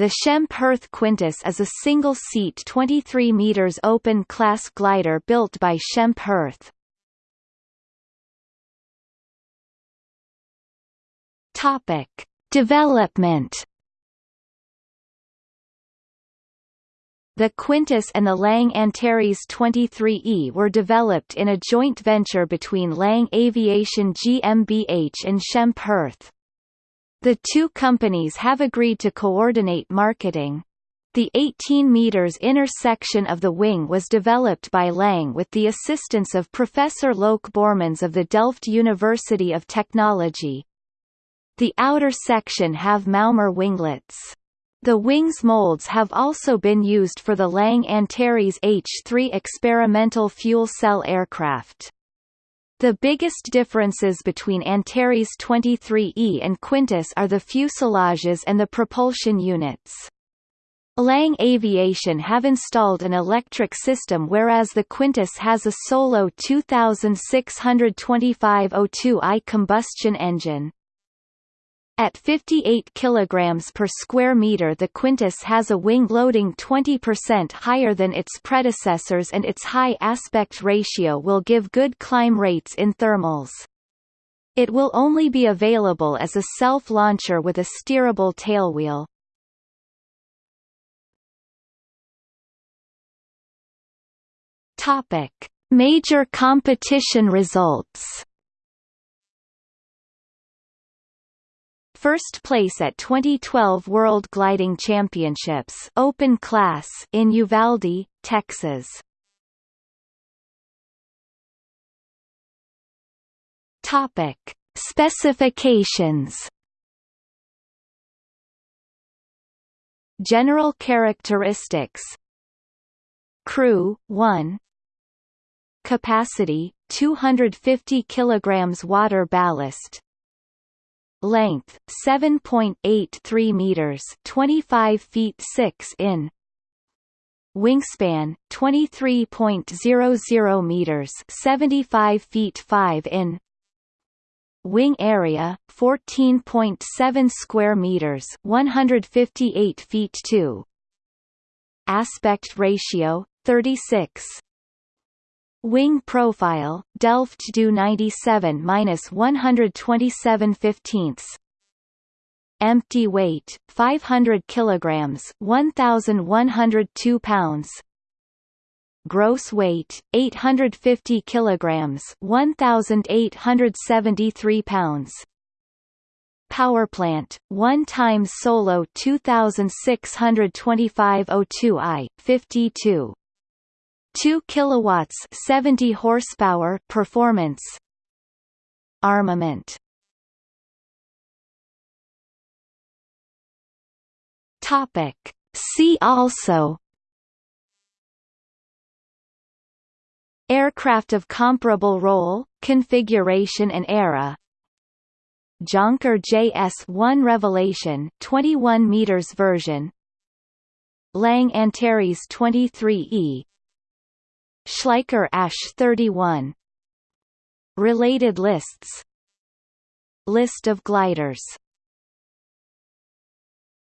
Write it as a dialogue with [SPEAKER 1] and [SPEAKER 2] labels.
[SPEAKER 1] the Schempp-Hirth Quintus is a single-seat 23 meters open-class glider built by Schempp-Hirth. Topic: Development. The Quintus and the Lange Antares 23E were developed in a joint venture between Lange Aviation GmbH and Schempp-Hirth. The two companies have agreed to coordinate marketing. The 18 meters inner section of the wing was developed by Lange with the assistance of Professor Loek Boermans of the Delft University of Technology. The outer section have Maughmer winglets. The wings molds have also been used for the Lange Antares H-3 experimental fuel cell aircraft. The biggest differences between Antares 23E and Quintus are the fuselages and the propulsion units. Lange Aviation have installed an electric system whereas the Quintus has a Solo 2625 O2i combustion engine. At 58 kg per square meter the Quintus has a wing loading 20% higher than its predecessors and its high aspect ratio will give good climb rates in thermals. It will only be available as a self-launcher with a steerable tailwheel. Major competition results First place at 2012 World Gliding Championships Open Class in Uvalde, Texas. Topic: Specifications. General characteristics. Crew 1 Capacity 250 kilograms water ballast length 7.83 meters 25 feet 6 in wingspan 23.00 meters 75 feet 5 in wing area 14.7 square meters 158 feet 2 aspect ratio 36 Wing profile, Delft Do 97 minus 127 fifteenths. Empty weight, 500 kilograms, 1,102 pounds. Gross weight, 850 kilograms, 1,873 pounds. Power plant, 1 times Solo 2625 O2i, 52. 2 kilowatts 70 horsepower performance armament. Topic. See also aircraft of comparable role configuration and era. Jonker JS1 Revelation 21 meters version. Lange Antares 23E Schleicher ASH 31 Related lists. List of gliders